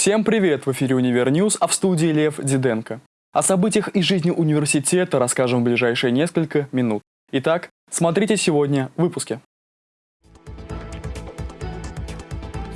Всем привет! В эфире «Универ News», а в студии Лев Диденко. О событиях из жизни университета расскажем в ближайшие несколько минут. Итак, смотрите сегодня в выпуске.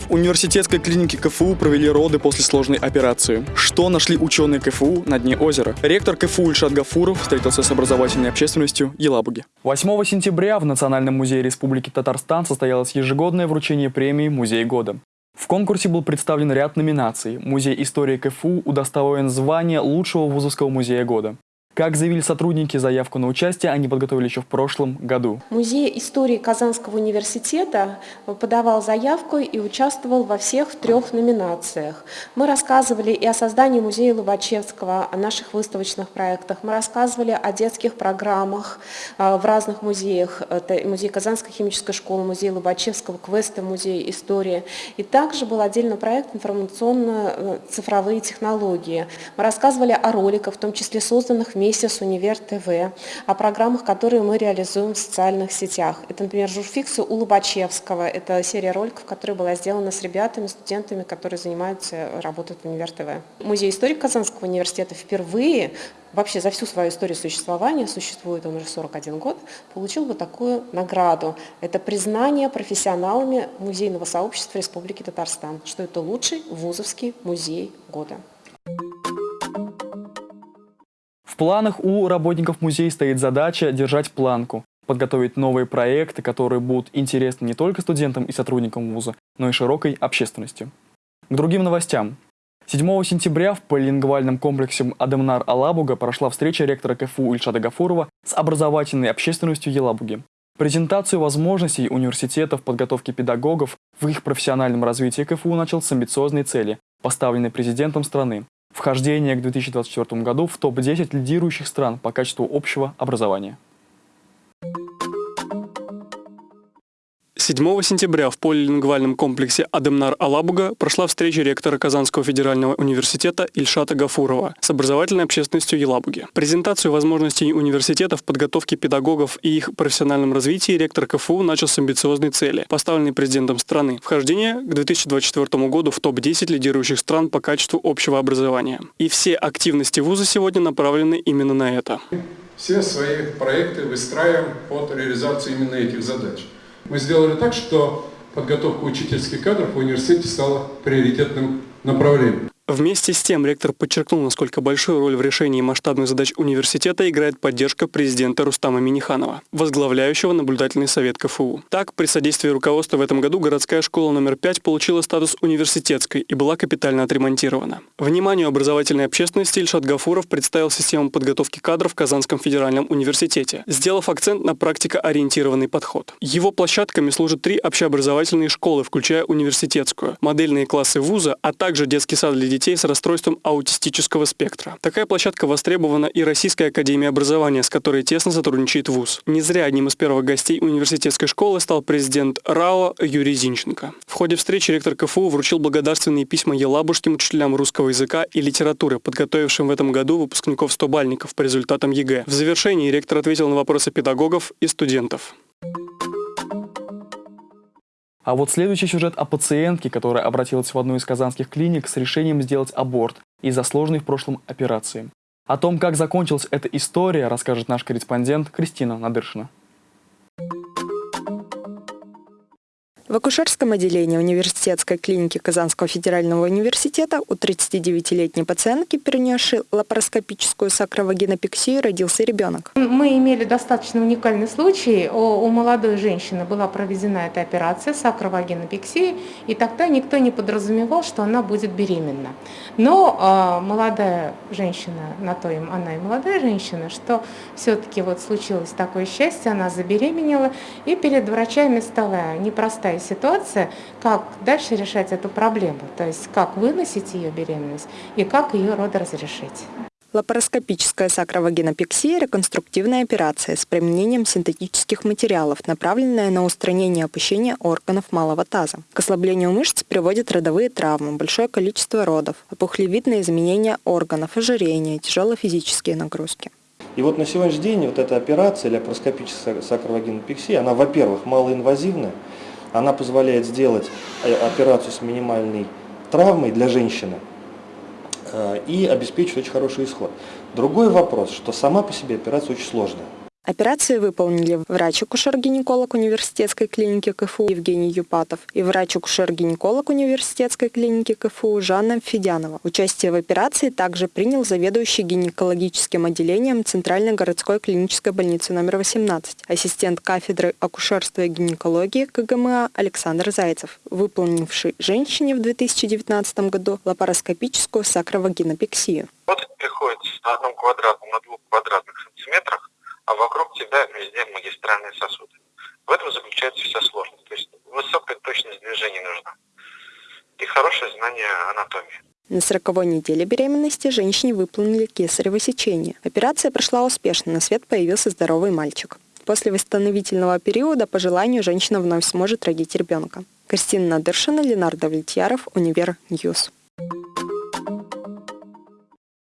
В университетской клинике КФУ провели роды после сложной операции. Что нашли ученые КФУ на дне озера? Ректор КФУ Ильшат Гафуров встретился с образовательной общественностью Елабуги. 8 сентября в Национальном музее Республики Татарстан состоялось ежегодное вручение премии «Музей года». В конкурсе был представлен ряд номинаций. Музей истории КФУ удостоен звания лучшего вузовского музея года. Как заявили сотрудники, заявку на участие они подготовили еще в прошлом году. Музей истории Казанского университета подавал заявку и участвовал во всех трех номинациях. Мы рассказывали и о создании музея Лобачевского, о наших выставочных проектах. Мы рассказывали о детских программах э, в разных музеях. Это музей Казанской химической школы, музей Лобачевского, квесты музей истории. И также был отдельный проект информационно-цифровые технологии. Мы рассказывали о роликах, в том числе созданных в месяц Универ ТВ, о программах, которые мы реализуем в социальных сетях. Это, например, журфиксы у Лобачевского. Это серия роликов, которая была сделана с ребятами, студентами, которые занимаются, работают в Универ ТВ. Музей истории Казанского университета впервые вообще за всю свою историю существования, существует он уже 41 год, получил вот такую награду. Это признание профессионалами музейного сообщества Республики Татарстан, что это лучший вузовский музей года. В планах у работников музея стоит задача держать планку, подготовить новые проекты, которые будут интересны не только студентам и сотрудникам вуза, но и широкой общественности. К другим новостям. 7 сентября в полилингвальном комплексе Адемнар Алабуга прошла встреча ректора КФУ Ильшада Гафурова с образовательной общественностью Елабуги. Презентацию возможностей университета в подготовке педагогов в их профессиональном развитии КФУ начал с амбициозной цели, поставленной президентом страны Вхождение к 2024 году в топ-10 лидирующих стран по качеству общего образования. 7 сентября в полилингвальном комплексе Адемнар-Алабуга прошла встреча ректора Казанского федерального университета Ильшата Гафурова с образовательной общественностью Елабуги. Презентацию возможностей университета в подготовке педагогов и их профессиональном развитии ректор КФУ начал с амбициозной цели, поставленной президентом страны – вхождение к 2024 году в топ-10 лидирующих стран по качеству общего образования. И все активности вуза сегодня направлены именно на это. Все свои проекты выстраиваем под реализацию именно этих задач. Мы сделали так, что подготовка учительских кадров в университете стала приоритетным направлением. Вместе с тем ректор подчеркнул, насколько большую роль в решении масштабных задач университета играет поддержка президента Рустама Миниханова, возглавляющего наблюдательный совет КФУ. Так, при содействии руководства в этом году городская школа номер 5 получила статус университетской и была капитально отремонтирована. Вниманию образовательной общественности Ильшат Гафуров представил систему подготовки кадров в Казанском федеральном университете, сделав акцент на практикоориентированный подход. Его площадками служат три общеобразовательные школы, включая университетскую, модельные классы вуза, а также детский сад для детей с расстройством аутистического спектра. Такая площадка востребована и Российской академией образования, с которой тесно сотрудничает ВУЗ. Не зря одним из первых гостей университетской школы стал президент РАО Юрий Зинченко. В ходе встречи ректор КФУ вручил благодарственные письма елабужским учителям русского языка и литературы, подготовившим в этом году выпускников 100-бальников по результатам ЕГЭ. В завершении ректор ответил на вопросы педагогов и студентов. А вот следующий сюжет о пациентке, которая обратилась в одну из казанских клиник с решением сделать аборт из-за сложной в прошлом операции. О том, как закончилась эта история, расскажет наш корреспондент Кристина Надыршина. В акушерском отделении университетской клиники Казанского федерального университета у 39-летней пациентки, перенесшей лапароскопическую сакровагинопексию, родился ребенок. Мы имели достаточно уникальный случай. У молодой женщины была проведена эта операция сакровагинопексии, и тогда никто не подразумевал, что она будет беременна. Но э, молодая женщина, на то им она и молодая женщина, что все-таки вот случилось такое счастье, она забеременела, и перед врачами стала непростая такая ситуация, как дальше решать эту проблему, то есть как выносить ее беременность и как ее родоразрешить. Лапароскопическая сакровагинопексия – реконструктивная операция с применением синтетических материалов, направленная на устранение опущения органов малого таза. К ослаблению мышц приводят родовые травмы, большое количество родов, опухлевидные изменения органов, ожирение, тяжелые физические нагрузки. И вот на сегодняшний день вот эта операция, лапароскопическая сакровагинопексия, она, во-первых, малоинвазивная, она позволяет сделать э, операцию с минимальной травмой для женщины и обеспечит очень хороший исход. Другой вопрос, что сама по себе операция очень сложная. Операции выполнили врач-акушер-гинеколог университетской клиники КФУ Евгений Юпатов и врач-акушер-гинеколог университетской клиники КФУ Жанна Федянова. Участие в операции также принял заведующий гинекологическим отделением Центральной городской клинической больницы номер 18, ассистент кафедры акушерства и гинекологии КГМА Александр Зайцев, выполнивший женщине в 2019 году лапароскопическую сакровагинопексию. Вот приходит на одном квадратном, на двух квадратных сантиметрах а вокруг тебя везде магистральные сосуды. В этом заключается вся сложность. То есть высокая точность движения нужна и хорошее знание анатомии. На сороковой неделе беременности женщине выполнили кесарево сечение. Операция прошла успешно, на свет появился здоровый мальчик. После восстановительного периода по желанию женщина вновь сможет родить ребенка. Кристина Надыршина, Ленар Давлетьяров, Univer News.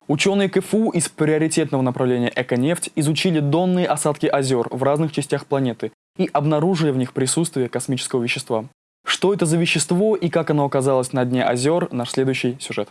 Ученые КФУ из приоритетного направления «Эконефть» изучили донные осадки озер в разных частях планеты и обнаружили в них присутствие космического вещества. Что это за вещество и как оно оказалось на дне озер – наш следующий сюжет.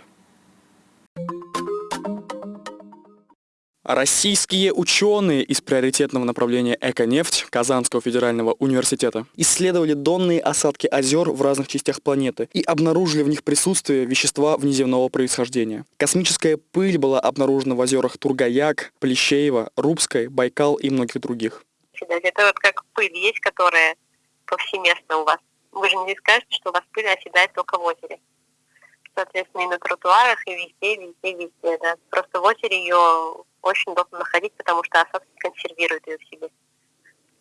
Российские ученые из приоритетного направления «Эконефть» Казанского федерального университета исследовали донные осадки озер в разных частях планеты и обнаружили в них присутствие вещества внеземного происхождения. Космическая пыль была обнаружена в озерах Тургаяк, Плещеево, Рубской, Байкал и многих других. Это вот как пыль есть, которая повсеместно у вас. Вы же не скажете, что у вас пыль оседает только в озере соответственно, и на тротуарах, и везде, везде, везде, да. Просто в озере ее очень удобно находить, потому что осадки консервируют ее в себе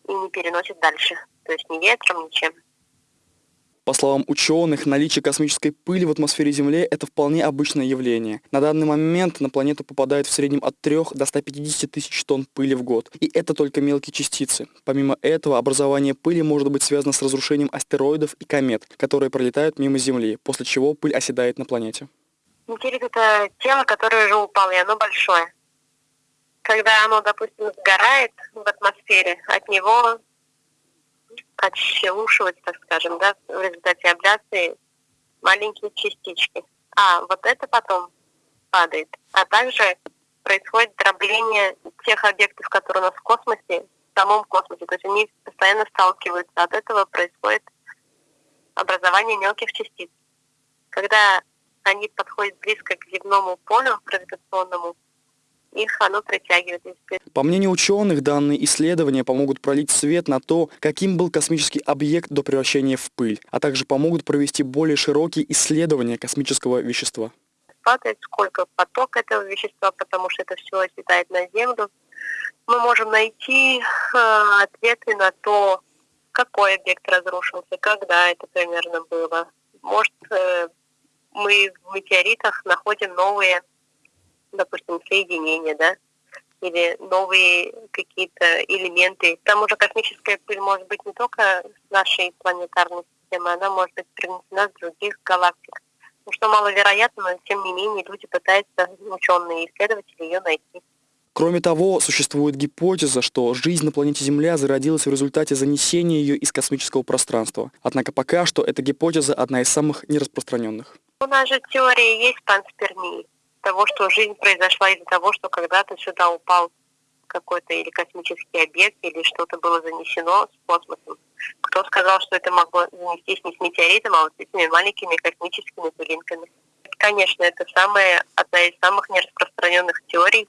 и не переносят дальше. То есть ни ветром, ничем. По словам ученых, наличие космической пыли в атмосфере Земли – это вполне обычное явление. На данный момент на планету попадает в среднем от 3 до 150 тысяч тонн пыли в год. И это только мелкие частицы. Помимо этого, образование пыли может быть связано с разрушением астероидов и комет, которые пролетают мимо Земли, после чего пыль оседает на планете. Метеорит – это тело, которое уже упало, и оно большое. Когда оно, допустим, сгорает в атмосфере, от него отшелушивать, так скажем, да, в результате абляции маленькие частички. А вот это потом падает. А также происходит дробление тех объектов, которые у нас в космосе, в самом космосе. То есть они постоянно сталкиваются. От этого происходит образование мелких частиц. Когда они подходят близко к земному полю гравитационному, их оно притягивает. По мнению ученых, данные исследования помогут пролить свет на то, каким был космический объект до превращения в пыль, а также помогут провести более широкие исследования космического вещества. Падает сколько поток этого вещества, потому что это все оседает на Землю. Мы можем найти э, ответы на то, какой объект разрушился, когда это примерно было. Может, э, мы в метеоритах находим новые допустим, соединения, да, или новые какие-то элементы. Там уже космическая пыль может быть не только с нашей планетарной системы, она может быть принесена с других галактик. Ну, что маловероятно, но тем не менее люди пытаются, ученые исследователи, ее найти. Кроме того, существует гипотеза, что жизнь на планете Земля зародилась в результате занесения ее из космического пространства. Однако пока что эта гипотеза одна из самых нераспространенных. У нас же теория есть панспермии того, что жизнь произошла из-за того, что когда-то сюда упал какой-то или космический объект, или что-то было занесено с космосом. Кто сказал, что это могло занестись не с метеоритом, а вот с этими маленькими космическими пылинками? Конечно, это самая, одна из самых нераспространенных теорий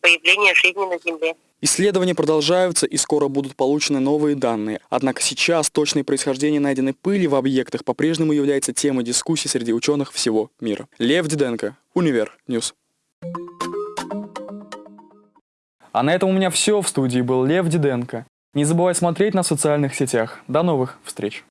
появления жизни на Земле. Исследования продолжаются и скоро будут получены новые данные. Однако сейчас точное происхождение найденной пыли в объектах по-прежнему является темой дискуссий среди ученых всего мира. Лев Диденко, Univer News. А на этом у меня все. В студии был Лев Диденко. Не забывай смотреть на социальных сетях. До новых встреч!